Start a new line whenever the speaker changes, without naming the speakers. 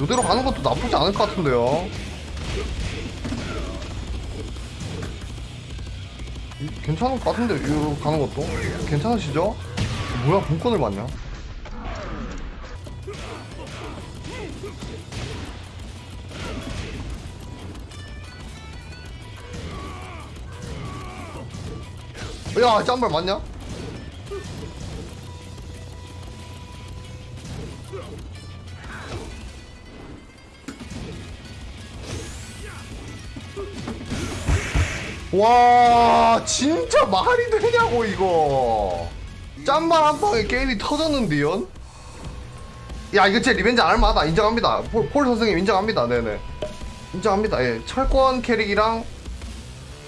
이대로 가는 것도 나쁘지 않을 것 같은데요. 이- 괜찮을 것 같은데 이로 가는 것도 괜찮으시죠? 뭐야 본권을 맞냐? 야 짬발 맞냐? 와 진짜 말이 되냐고 이거. 짬발 한 방에 게임이 터졌는데요? 야 이거 제 revenge 알만하다. 인정합니다. 폴, 폴 선생님 인정합니다. 네네. 인정합니다. 예 철권 캐릭이랑